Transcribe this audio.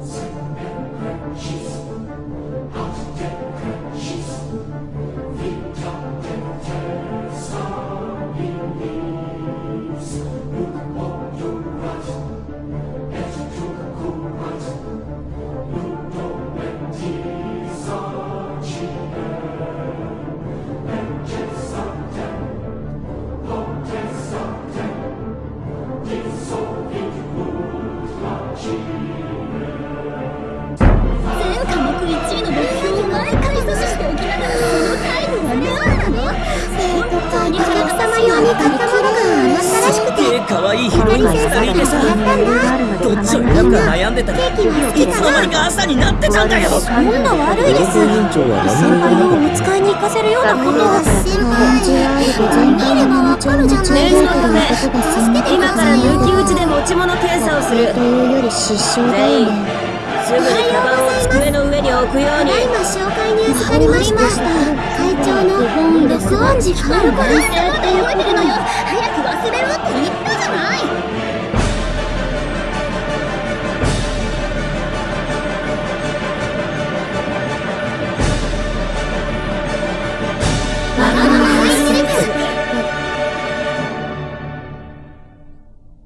She's 可愛いヒロインが2人いてさどっちを選ぶか悩んでた。らいつの間にか朝になってたんだよ。そんな悪いです先輩をお使いに行かせるようなことは先輩見ればわか。るじゃない念ですか今から抜き打ちで持ち物検査をするというより失笑だよねすぐにカバンを机の上に置くように。今紹介に預かりました会長の録音時ファルコですって言ってるのよ